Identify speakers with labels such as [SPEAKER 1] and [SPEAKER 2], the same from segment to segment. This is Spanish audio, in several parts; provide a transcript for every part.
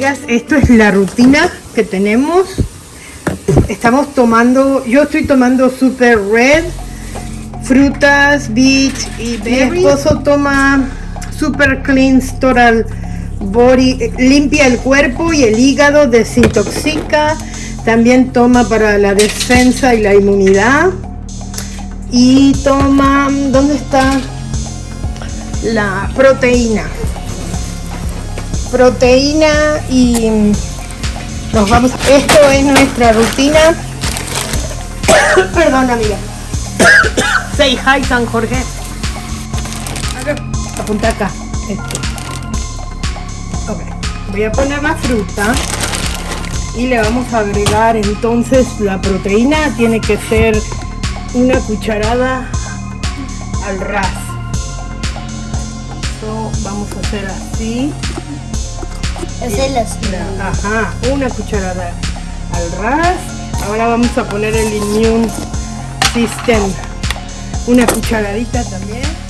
[SPEAKER 1] amigas, esto es la rutina que tenemos. Estamos tomando, yo estoy tomando Super Red, frutas, beach y berries. Mi esposo toma Super Clean Total Body, eh, limpia el cuerpo y el hígado, desintoxica. También toma para la defensa y la inmunidad. Y toma, ¿dónde está? La proteína proteína y nos vamos esto es nuestra rutina. Perdón amiga. Say hi San Jorge. Apunta acá esto voy a poner la fruta y le vamos a agregar entonces la proteína. Tiene que ser una cucharada al ras. Vamos a hacer así Ajá, una cucharada al ras. Ahora vamos a poner el Immune System. Una cucharadita también.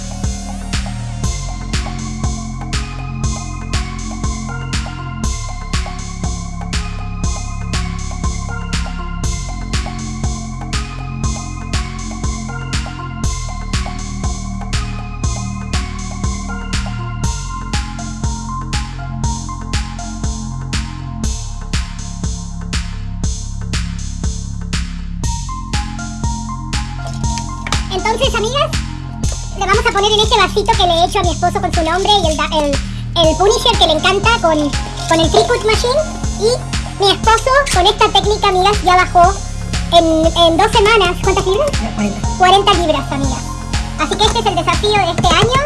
[SPEAKER 2] Poner en este vasito que le he hecho a mi esposo con su nombre y el, el, Punisher que le encanta con, con el Free Machine. Y mi esposo con esta técnica, amigas, ya bajó en, en dos semanas. ¿Cuántas libras? 40. 40 libras, amigas. Así que este es el desafío de este año.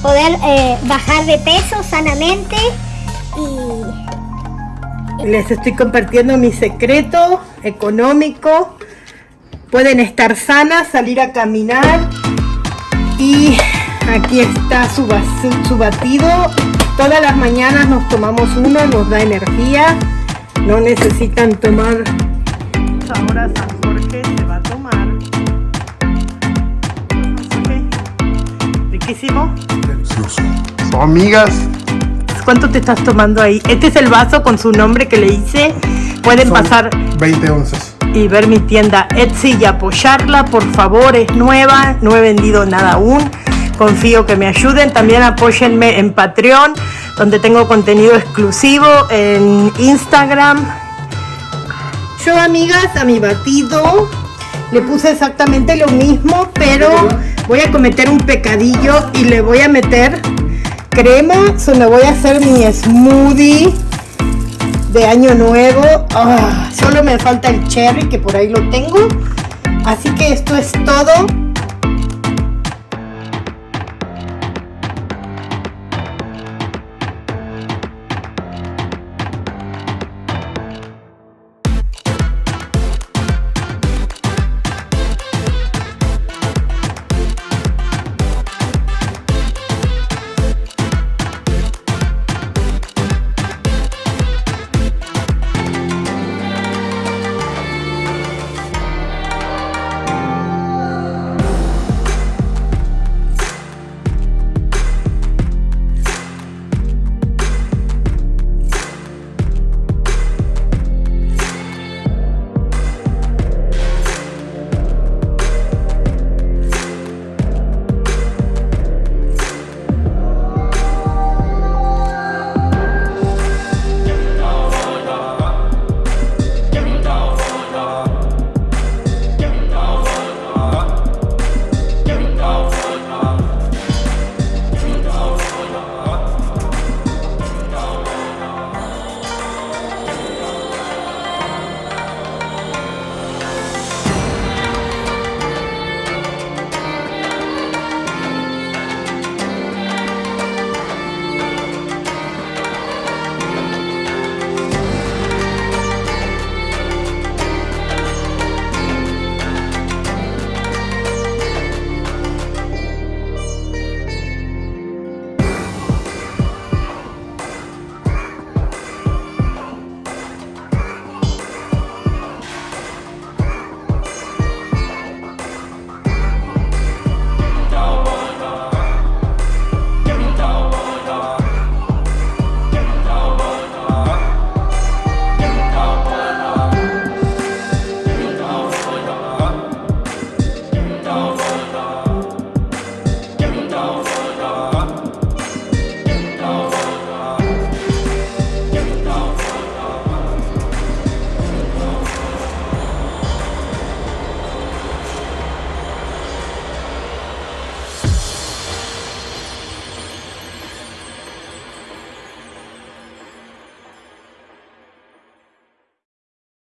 [SPEAKER 2] Poder eh, bajar de peso sanamente y...
[SPEAKER 1] Les estoy compartiendo mi secreto económico pueden estar sanas, salir a caminar y aquí está su, su batido. Todas las mañanas nos tomamos uno, nos da energía, no necesitan tomar. Ahora San Jorge se va a tomar. Riquísimo.
[SPEAKER 3] Delicioso. Amigas.
[SPEAKER 1] ¿Cuánto te estás tomando ahí? Este es el vaso con su nombre que le hice. Pueden pasar
[SPEAKER 3] 20 onzas
[SPEAKER 1] y ver mi tienda Etsy y apoyarla, por favor, es nueva, no he vendido nada aún, confío que me ayuden, también apóyenme en Patreon, donde tengo contenido exclusivo, en Instagram. Yo, amigas, a mi batido le puse exactamente lo mismo, pero voy a cometer un pecadillo y le voy a meter crema, me voy a hacer mi smoothie de año nuevo. Ah, solo me falta el cherry que por ahí lo tengo. Así que esto es todo.